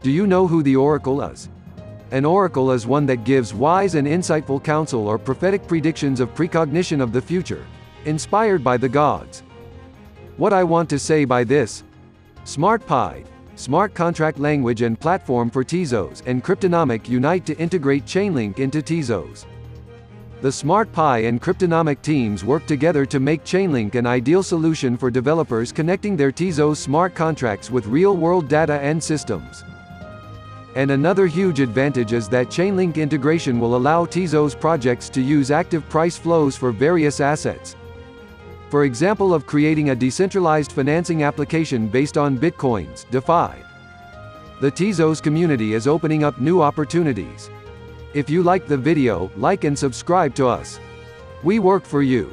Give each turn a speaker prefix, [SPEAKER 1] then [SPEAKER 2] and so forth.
[SPEAKER 1] Do you know who the oracle is? An oracle is one that gives wise and insightful counsel or prophetic predictions of precognition of the future, inspired by the gods. What I want to say by this SmartPy, smart contract language and platform for Tezos, and Cryptonomic unite to integrate Chainlink into Tezos. The SmartPy and Cryptonomic teams work together to make Chainlink an ideal solution for developers connecting their Tezos smart contracts with real-world data and systems. And another huge advantage is that Chainlink integration will allow Tezos projects to use active price flows for various assets. For example of creating a decentralized financing application based on Bitcoins, DeFi. The Tezos community is opening up new opportunities. If you like the video, like and subscribe to us. We work for you.